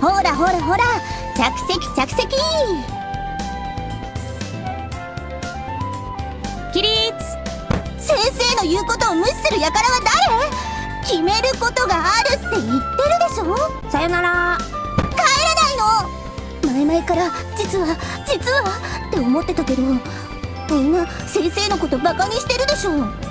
ほらほらほら着席着席。起立。先生の言うことを無視する輩は誰？決めることがあるって言ってるでしょ？さよなら。帰らないの。前々から実は実はって思ってたけどみんな先生のことバカにしてるでしょ？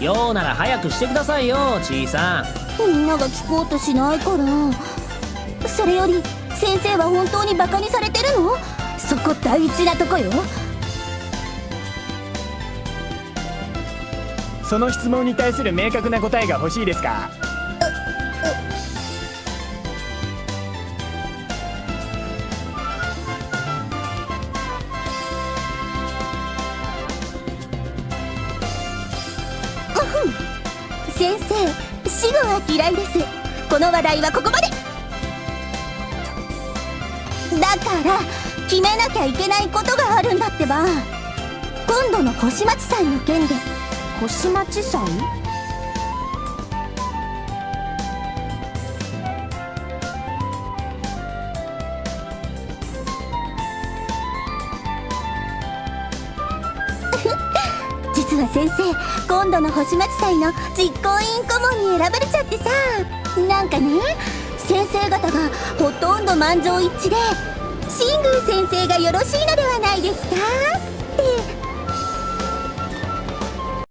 ようなら早くしてくださいよちいさん。みんなが聞こうとしないから。それより先生は本当にバカにされてるの？そこ大事なとこよ。その質問に対する明確な答えが欲しいですか？先生死後は嫌いです。この話題はここまで。だから決めなきゃいけないことがあるんだってば。今度の星町祭の件で。星町祭？実は先生今度の星町祭の実行委員顧問に選ばれちゃってさ。なんかね先生方がほとんど満場一致で新宮先生がよろしいのではないですか？